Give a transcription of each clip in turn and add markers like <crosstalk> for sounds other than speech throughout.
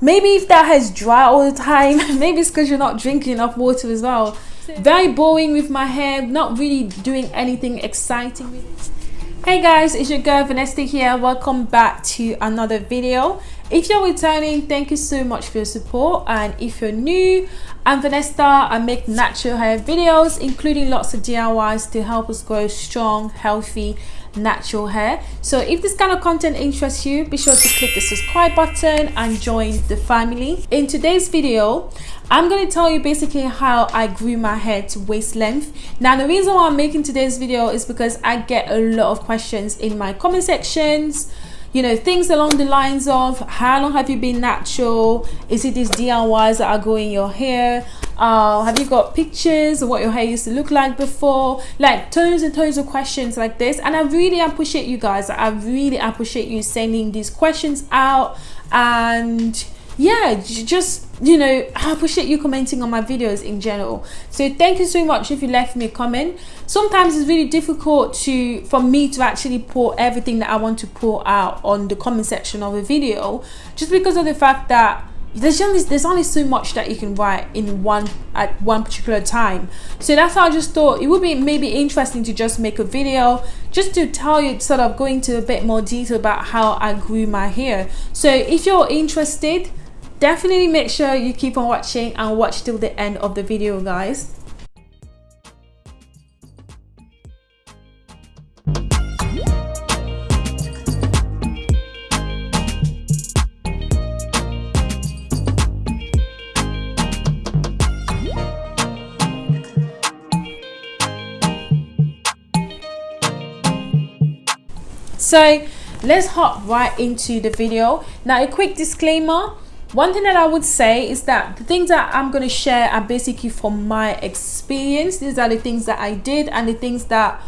maybe if that has dry all the time <laughs> maybe it's because you're not drinking enough water as well. Very boring with my hair not really doing anything exciting with it. Hey guys it's your girl vanessa here. Welcome back to another video. If you're returning thank you so much for your support. And if you're new i'm vanessa. I make natural hair videos including lots of diys to help us grow strong healthy natural hair. So if this kind of content interests you be sure to click the subscribe button and join the family. In today's video i'm going to tell you basically how i grew my hair to waist length. Now the reason why i'm making today's video is because i get a lot of questions in my comment sections you know things along the lines of how long have you been natural? Is it these DIYs that are growing your hair uh, have you got pictures of what your hair used to look like before? Like tons and tons of questions like this. And I really appreciate you guys. I really appreciate you sending these questions out. And yeah just you know i appreciate you commenting on my videos in general. So thank you so much if you left me a comment. Sometimes it's really difficult to for me to actually pour everything that i want to pour out on the comment section of a video just because of the fact that there's only there's only so much that you can write in one at one particular time. So that's how i just thought it would be maybe interesting to just make a video just to tell you sort of go into a bit more detail about how i grew my hair. So if you're interested definitely make sure you keep on watching and watch till the end of the video guys so let's hop right into the video. Now a quick disclaimer. One thing that i would say is that the things that i'm going to share are basically from my experience. These are the things that i did and the things that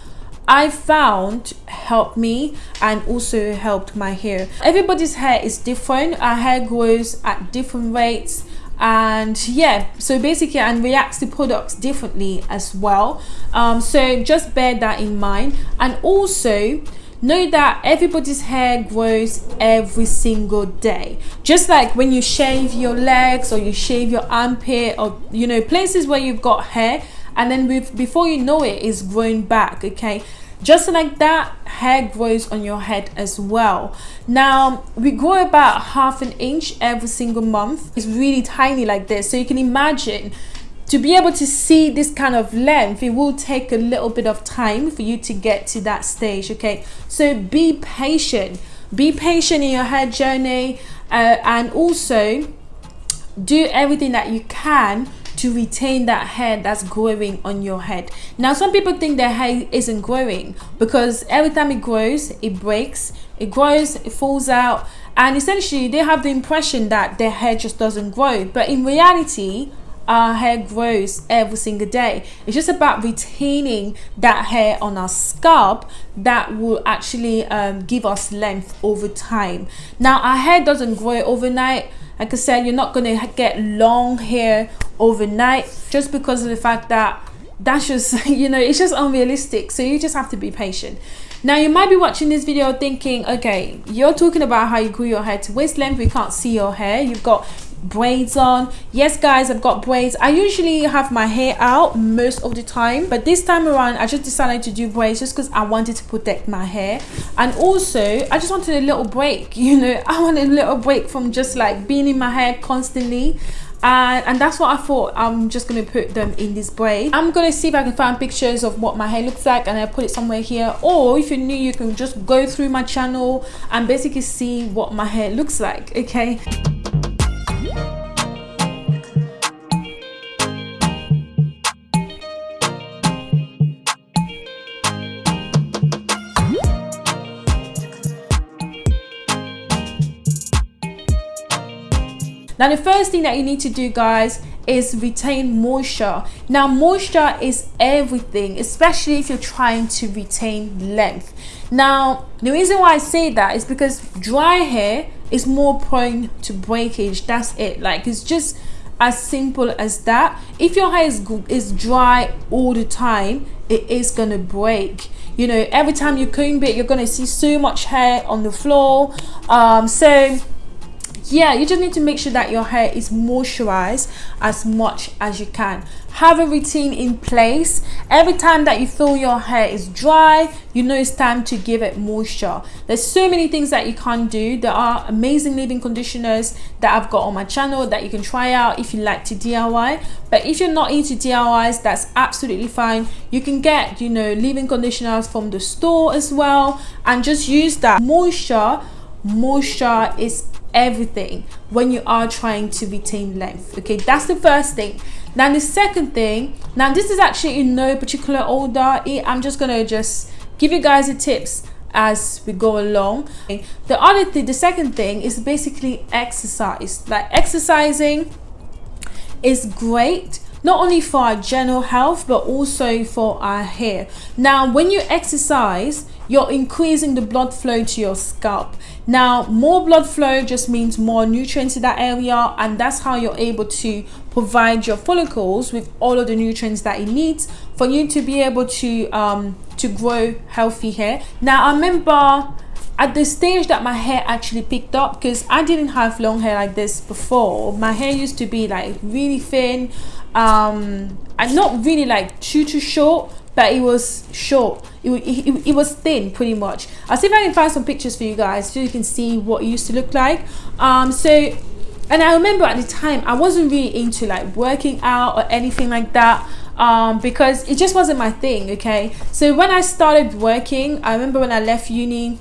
i found helped me and also helped my hair. Everybody's hair is different. Our hair grows at different rates. And yeah so basically and reacts to products differently as well. Um, so just bear that in mind. And also know that everybody's hair grows every single day. Just like when you shave your legs or you shave your armpit or you know places where you've got hair and then before you know it it is growing back okay? Just like that hair grows on your head as well. Now we grow about half an inch every single month. It's really tiny like this. So you can imagine to be able to see this kind of length it will take a little bit of time for you to get to that stage okay? So be patient. Be patient in your hair journey uh, and also do everything that you can to retain that hair that's growing on your head. Now some people think their hair isn't growing because every time it grows it breaks it grows it falls out and essentially they have the impression that their hair just doesn't grow. But in reality our hair grows every single day. It's just about retaining that hair on our scalp that will actually um, give us length over time. Now our hair doesn't grow overnight. Like I said you're not going to get long hair overnight just because of the fact that that's just <laughs> you know it's just unrealistic. So you just have to be patient. Now you might be watching this video thinking okay you're talking about how you grew your hair to waist length. We can't see your hair. You've got braids on. Yes guys i've got braids. I usually have my hair out most of the time but this time around i just decided to do braids just because i wanted to protect my hair. And also i just wanted a little break <laughs> you know. I wanted a little break from just like being in my hair constantly. And, and that's what I thought. I'm just gonna put them in this braid. I'm gonna see if I can find pictures of what my hair looks like and I put it somewhere here. Or if you're new you can just go through my channel and basically see what my hair looks like okay Now the first thing that you need to do guys is retain moisture. Now moisture is everything, especially if you're trying to retain length. Now the reason why I say that is because dry hair is more prone to breakage. That's it. Like it's just as simple as that. If your hair is, is dry all the time, it is gonna break you know every time you comb it you're gonna see so much hair on the floor um so yeah you just need to make sure that your hair is moisturized as much as you can. Have a routine in place. Every time that you feel your hair is dry you know it's time to give it moisture. There's so many things that you can do. There are amazing leave-in conditioners that i've got on my channel that you can try out if you like to diy but if you're not into diys that's absolutely fine. You can get you know leave-in conditioners from the store as well. And just use that. Moisture moisture is everything when you are trying to retain length okay? That's the first thing. Now the second thing now this is actually in no particular order. I'm just gonna just give you guys the tips as we go along. The other thing the second thing is basically exercise. Like exercising is great not only for our general health but also for our hair. Now when you exercise you're increasing the blood flow to your scalp. Now more blood flow just means more nutrients in that area and that's how you're able to provide your follicles with all of the nutrients that it needs for you to be able to um to grow healthy hair. Now i remember at the stage that my hair actually picked up because I didn't have long hair like this before. My hair used to be like really thin um and not really like too too short but it was short. It, it, it was thin pretty much. I'll see if i can find some pictures for you guys so you can see what it used to look like. Um so and i remember at the time i wasn't really into like working out or anything like that um, because it just wasn't my thing okay? So when i started working i remember when i left uni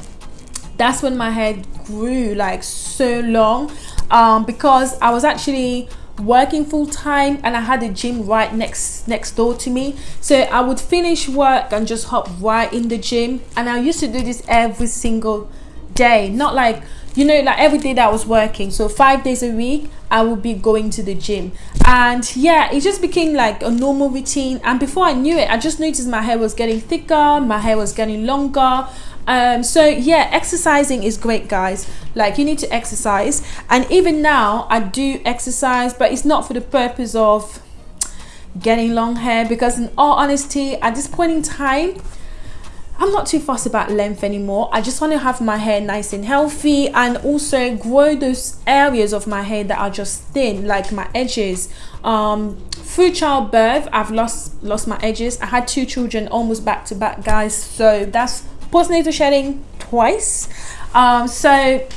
that's when my hair grew like so long um, because i was actually working full time and I had a gym right next next door to me. So I would finish work and just hop right in the gym. And I used to do this every single day. Not like you know like every day that I was working. So five days a week I would be going to the gym. And yeah it just became like a normal routine. And before I knew it I just noticed my hair was getting thicker my hair was getting longer. Um, so yeah exercising is great guys. Like you need to exercise. And even now I do exercise but it's not for the purpose of getting long hair because in all honesty at this point in time I'm not too fussed about length anymore. I just want to have my hair nice and healthy and also grow those areas of my hair that are just thin, like my edges. Um, through childbirth, I've lost lost my edges. I had two children almost back to back, guys. So that's postnatal shedding twice um, so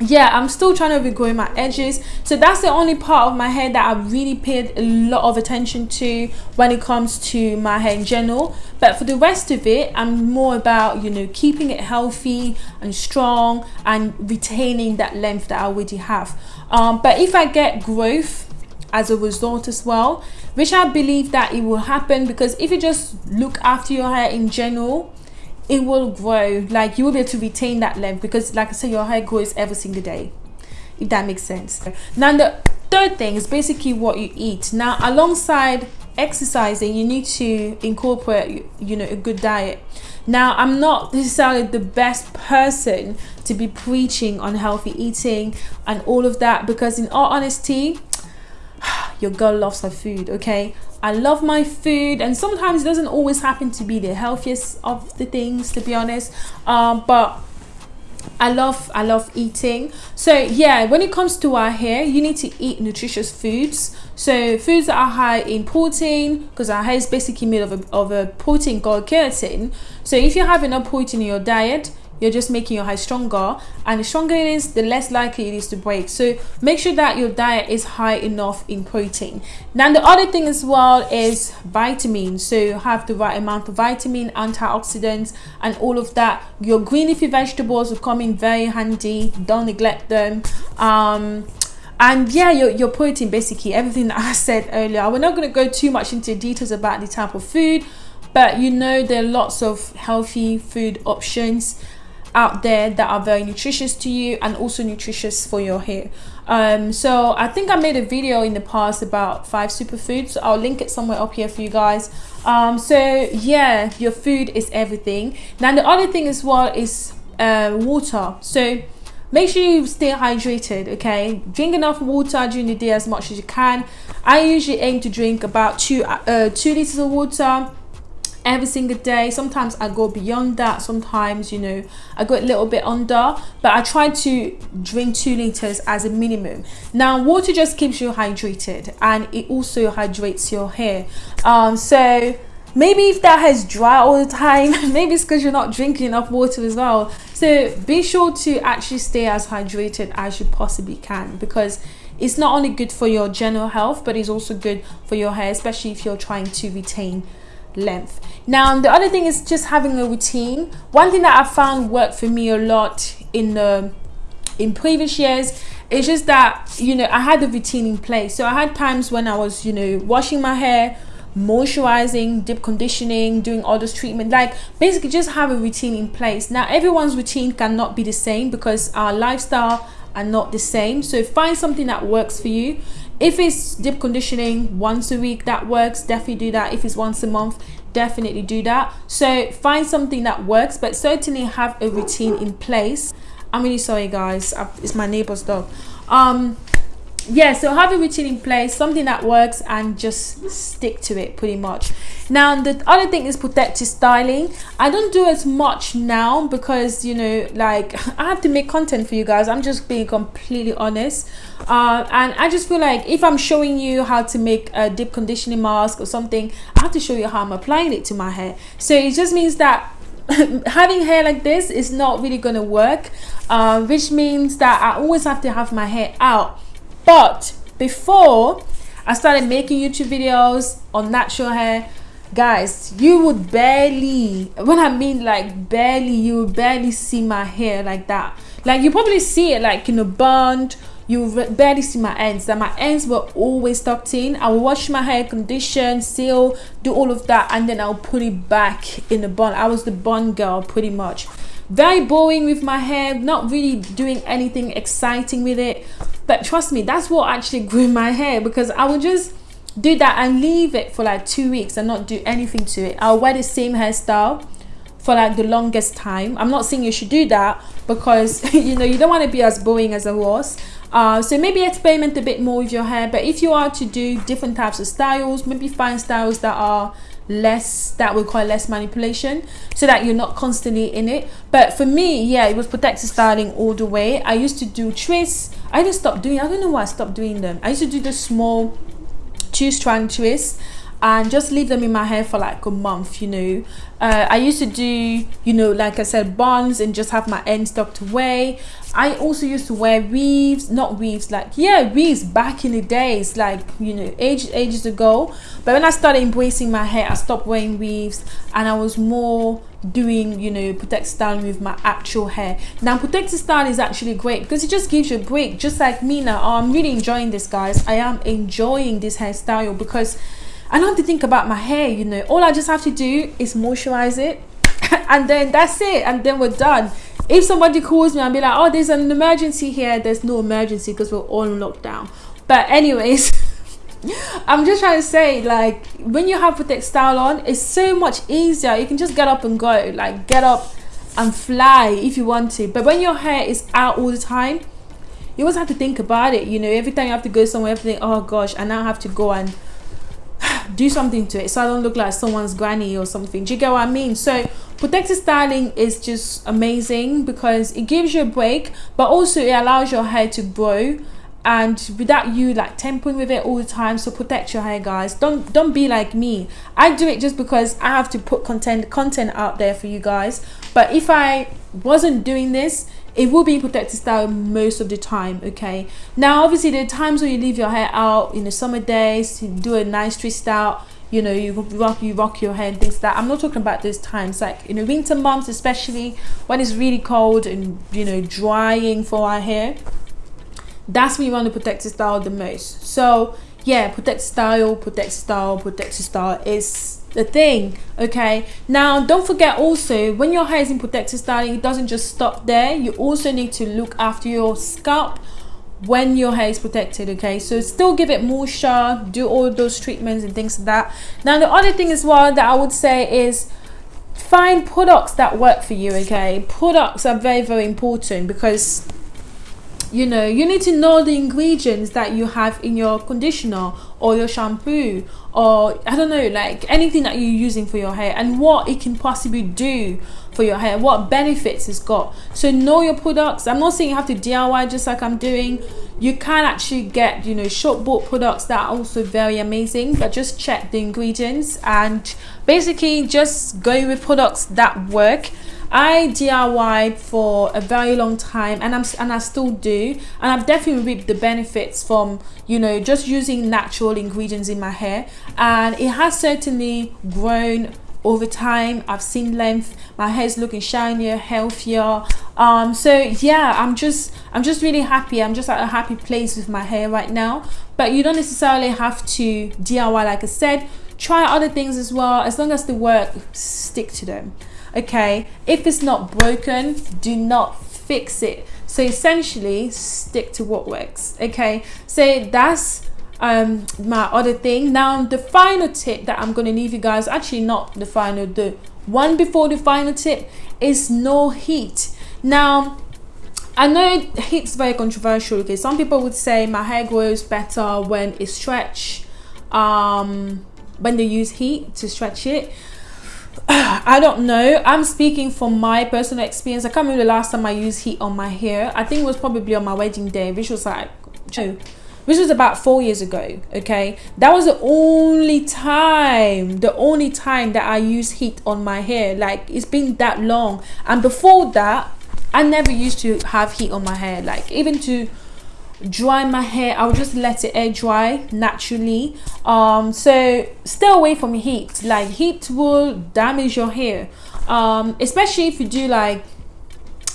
yeah i'm still trying to regrow my edges. So that's the only part of my hair that i really paid a lot of attention to when it comes to my hair in general. But for the rest of it i'm more about you know keeping it healthy and strong and retaining that length that i already have. Um, but if i get growth as a result as well which i believe that it will happen because if you just look after your hair in general it will grow. Like you will be able to retain that length because like i said your hair grows every single day if that makes sense. Now the third thing is basically what you eat. Now alongside exercising you need to incorporate you know a good diet. Now i'm not necessarily the best person to be preaching on healthy eating and all of that because in all honesty <sighs> your girl loves her food okay? I love my food and sometimes it doesn't always happen to be the healthiest of the things to be honest. Um, but I love I love eating. So yeah when it comes to our hair you need to eat nutritious foods. So foods that are high in protein because our hair is basically made of a, of a protein called keratin. So if you have enough protein in your diet you're just making your hair stronger and the stronger it is the less likely it is to break. So make sure that your diet is high enough in protein. Now the other thing as well is vitamins so you have the right amount of vitamin antioxidants and all of that. Your green leafy vegetables will come in very handy. Don't neglect them. Um, and yeah your, your protein basically everything that <laughs> i said earlier. We're not going to go too much into details about the type of food but you know there are lots of healthy food options out there that are very nutritious to you and also nutritious for your hair. Um, so i think i made a video in the past about five superfoods. I'll link it somewhere up here for you guys. Um, so yeah your food is everything. Now the other thing as well is uh, water. So make sure you stay hydrated okay? Drink enough water during the day as much as you can. I usually aim to drink about two uh, two liters of water every single day. Sometimes i go beyond that. Sometimes you know i go a little bit under but i try to drink two liters as a minimum. Now water just keeps you hydrated and it also hydrates your hair. Um so maybe if that has dry all the time <laughs> maybe it's because you're not drinking enough water as well. So be sure to actually stay as hydrated as you possibly can because it's not only good for your general health but it's also good for your hair especially if you're trying to retain length. Now the other thing is just having a routine. One thing that i found worked for me a lot in the in previous years it's just that you know i had a routine in place. So i had times when i was you know washing my hair moisturizing deep conditioning doing all those treatment like basically just have a routine in place. Now everyone's routine cannot be the same because our lifestyle are not the same. So find something that works for you. If it's deep conditioning once a week that works. Definitely do that. If it's once a month definitely do that. So find something that works but certainly have a routine in place. I'm really sorry guys. It's my neighbor's dog. Um yeah so have a routine in place something that works and just stick to it pretty much. Now the other thing is protective styling. I don't do as much now because you know like <laughs> i have to make content for you guys. I'm just being completely honest. Uh, and i just feel like if i'm showing you how to make a deep conditioning mask or something i have to show you how i'm applying it to my hair. So it just means that <laughs> having hair like this is not really gonna work uh, which means that i always have to have my hair out but before I started making YouTube videos on natural hair, guys, you would barely, when I mean like barely, you would barely see my hair like that. Like you probably see it like in a bund, you barely see my ends. That my ends were always tucked in. I will wash my hair condition seal do all of that and then i'll put it back in the bun. I was the bun girl pretty much very boring with my hair not really doing anything exciting with it. But trust me that's what actually <laughs> grew my hair because i would just do that and leave it for like two weeks and not do anything to it. I'll wear the same hairstyle for like the longest time. I'm not saying you should do that because <laughs> you know you don't want to be as boring as a horse uh, so maybe experiment a bit more with your hair but if you are to do different types of styles maybe find styles that are less that would require less manipulation so that you're not constantly in it. But for me yeah it was protective styling all the way. I used to do twists. I just stopped doing i don't know why i stopped doing them. I used to do the small two strand twists and just leave them in my hair for like a month you know. Uh, i used to do you know like i said buns and just have my ends tucked away i also used to wear weaves not weaves like yeah weaves back in the days like you know ages ages ago but when i started embracing my hair i stopped wearing weaves and i was more doing you know protect styling with my actual hair now protective style is actually great because it just gives you a break just like me now oh, i'm really enjoying this guys i am enjoying this hairstyle because I don't have to think about my hair, you know. All I just have to do is moisturize it <laughs> and then that's it. And then we're done. If somebody calls me and be like, oh, there's an emergency here, there's no emergency because we're all in lockdown. But anyways, <laughs> I'm just trying to say, like, when you have protect style on, it's so much easier. You can just get up and go. Like, get up and fly if you want to. But when your hair is out all the time, you always have to think about it. You know, every time you have to go somewhere, everything, oh gosh, I now have to go and do something to it so I don't look like someone's granny or something. Do you get what I mean? So protective styling is just amazing because it gives you a break, but also it allows your hair to grow and without you like tampering with it all the time so protect your hair guys don't don't be like me i do it just because i have to put content content out there for you guys but if i wasn't doing this it will be in protective style most of the time okay? Now obviously there are times when you leave your hair out in the summer days you do a nice twist out you know you rock you rock your hair and things like that. I'm not talking about those times like in the winter months especially when it's really cold and you know drying for our hair that's when you want to protect protective style the most. So yeah protect style protect style protect style is the thing okay? Now don't forget also when your hair is in protective styling it doesn't just stop there. You also need to look after your scalp when your hair is protected okay? So still give it moisture do all those treatments and things like that. Now the other thing as well that i would say is find products that work for you okay? Products are very very important because you know you need to know the ingredients that you have in your conditioner or your shampoo or i don't know like anything that you're using for your hair and what it can possibly do for your hair what benefits it's got. So know your products. I'm not saying you have to diy just like i'm doing. You can actually get you know shop bought products that are also very amazing but just check the ingredients and basically just go with products that work I DIY for a very long time and I'm and I still do and I've definitely reaped the benefits from you know just using natural ingredients in my hair. And it has certainly grown over time. I've seen length. My hair is looking shinier healthier. Um so yeah I'm just I'm just really happy. I'm just at a happy place with my hair right now. But you don't necessarily have to DIY like I said. Try other things as well as long as the work stick to them okay? If it's not broken do not fix it. So essentially stick to what works okay? So that's um my other thing. Now the final tip that i'm going to leave you guys actually not the final the one before the final tip is no heat. Now I know heat's very controversial okay? Some people would say my hair grows better when it's stretched um when they use heat to stretch it <sighs> I don't know. I'm speaking from my personal experience. I can't remember the last time I used heat on my hair. I think it was probably on my wedding day, which was like, which was about four years ago. Okay, that was the only time, the only time that I used heat on my hair. Like it's been that long, and before that, I never used to have heat on my hair. Like even to dry my hair i'll just let it air dry naturally. Um so stay away from heat. Like heat will damage your hair. Um especially if you do like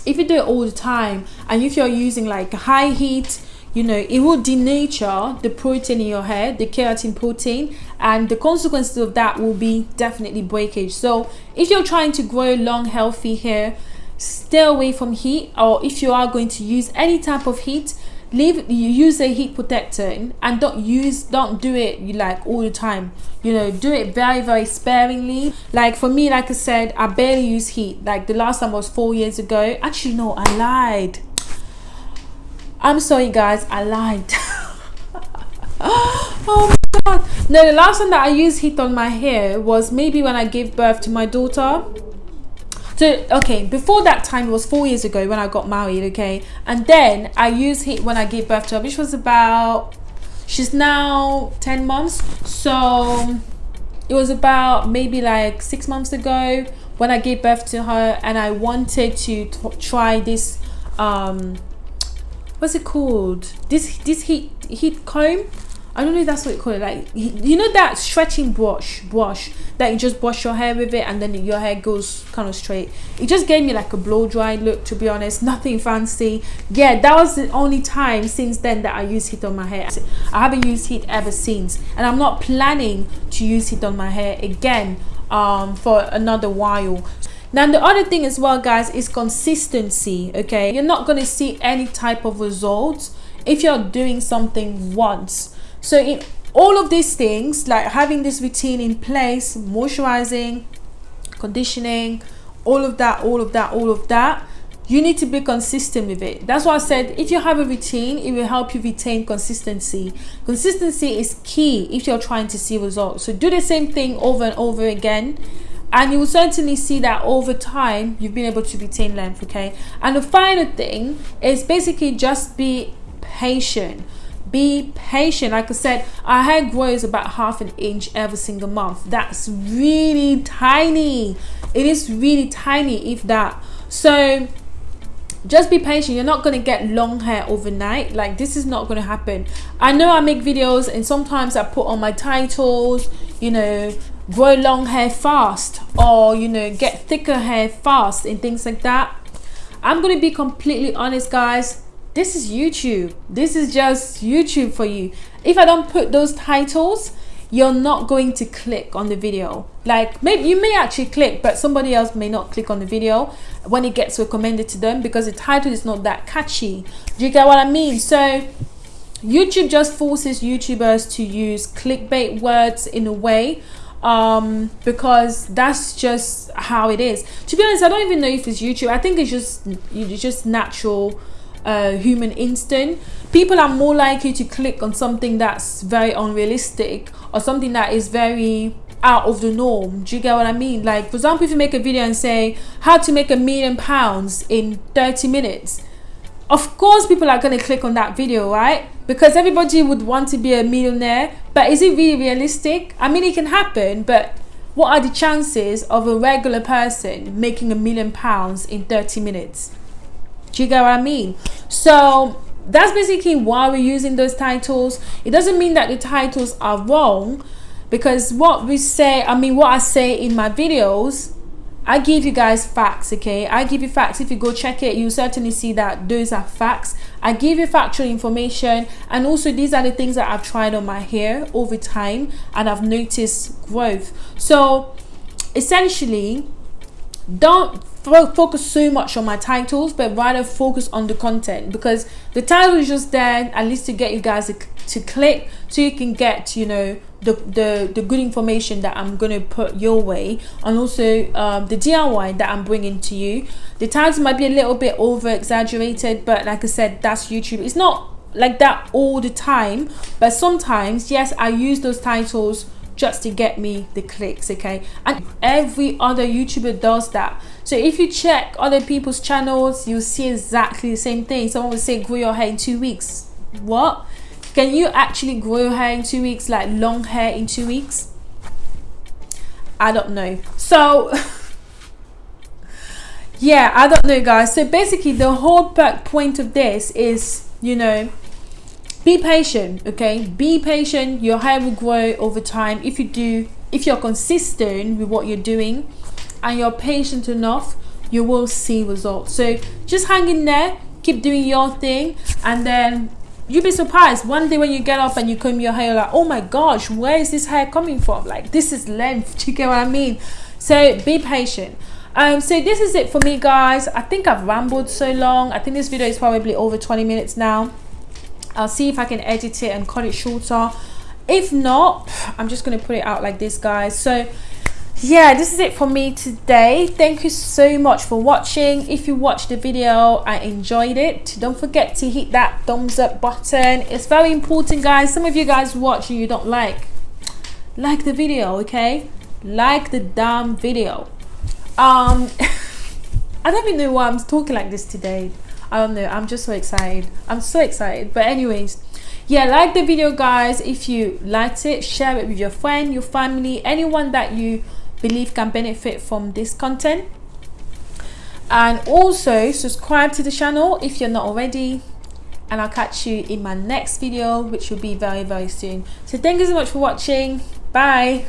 if you do it all the time and if you're using like high heat you know it will denature the protein in your hair the keratin protein and the consequences of that will be definitely breakage. So if you're trying to grow long healthy hair stay away from heat or if you are going to use any type of heat leave you use a heat protector and don't use don't do it like all the time. You know do it very very sparingly. Like for me like i said i barely use heat. Like the last time was four years ago. Actually no i lied. I'm sorry guys. I lied. <laughs> Oh my god. No the last time that i used heat on my hair was maybe when i gave birth to my daughter so okay before that time it was four years ago when i got married okay? And then i used heat when i gave birth to her which was about she's now 10 months. So it was about maybe like six months ago when i gave birth to her and i wanted to try this um what's it called? This this heat heat comb I don't know if that's what you call it. Like you know that stretching brush, brush that you just brush your hair with it, and then your hair goes kind of straight. It just gave me like a blow dry look. To be honest, nothing fancy. Yeah, that was the only time since then that I used heat on my hair. I haven't used heat ever since, and I'm not planning to use heat on my hair again um, for another while. Now the other thing as well, guys, is consistency. Okay, you're not gonna see any type of results if you're doing something once so in all of these things like having this routine in place moisturizing conditioning all of that all of that all of that you need to be consistent with it. That's why i said if you have a routine it will help you retain consistency. Consistency is key if you're trying to see results. So do the same thing over and over again and you will certainly see that over time you've been able to retain length okay? And the final thing is basically just be patient be patient. Like i said our hair grows about half an inch every single month. That's really tiny. It is really tiny if that. So just be patient. You're not going to get long hair overnight. Like this is not going to happen. I know i make videos and sometimes i put on my titles you know grow long hair fast or you know get thicker hair fast and things like that. I'm going to be completely honest guys this is youtube. This is just youtube for you. If i don't put those titles you're not going to click on the video. Like maybe you may actually click but somebody else may not click on the video when it gets recommended to them because the title is not that catchy. Do you get what i mean? So youtube just forces youtubers to use clickbait words in a way um because that's just how it is. To be honest i don't even know if it's youtube. I think it's just it's just natural uh, human instinct. People are more likely to click on something that's very unrealistic or something that is very out of the norm. Do you get what i mean? Like for example if you make a video and say how to make a million pounds in 30 minutes of course people are going to click on that video right? Because everybody would want to be a millionaire but is it really realistic? I mean it can happen but what are the chances of a regular person making a million pounds in 30 minutes do you get what i mean so that's basically why we're using those titles it doesn't mean that the titles are wrong because what we say i mean what i say in my videos I give you guys facts, okay? I give you facts. If you go check it, you certainly see that those are facts. I give you factual information, and also these are the things that I've tried on my hair over time, and I've noticed growth. So, essentially, don't focus so much on my titles but rather focus on the content. Because the title is just there at least to get you guys to, to click so you can get you know the, the the good information that i'm to put your way. And also um, the diy that i'm bringing to you. The titles might be a little bit over exaggerated but like i said that's youtube. It's not like that all the time but sometimes yes i use those titles just to get me the clicks okay? And every other youtuber does that. So if you check other people's channels you'll see exactly the same thing. Someone will say grow your hair in two weeks. What? Can you actually grow your hair in two weeks like long hair in two weeks? I don't know. So <laughs> yeah i don't know guys. So basically the whole point of this is you know be patient okay? Be patient. Your hair will grow over time. If you do if you're consistent with what you're doing and you're patient enough you will see results. So just hang in there. Keep doing your thing. And then you'll be surprised. One day when you get up and you comb your hair you're like oh my gosh where is this hair coming from? Like this is length. <laughs> Do you get what i mean? So be patient. Um so this is it for me guys. I think i've rambled so long. I think this video is probably over 20 minutes now I'll see if I can edit it and cut it shorter. If not I'm just gonna put it out like this guys. So yeah this is it for me today. Thank you so much for watching. If you watched the video I enjoyed it. Don't forget to hit that thumbs up button. It's very important guys. Some of you guys watch and you don't like like the video okay? Like the damn video. Um <laughs> I don't even know why I'm talking like this today I don't know. I'm just so excited. I'm so excited. But anyways, yeah, like the video, guys. If you liked it, share it with your friend, your family, anyone that you believe can benefit from this content. And also subscribe to the channel if you're not already and I'll catch you in my next video which will be very very soon so thank you so much for watching bye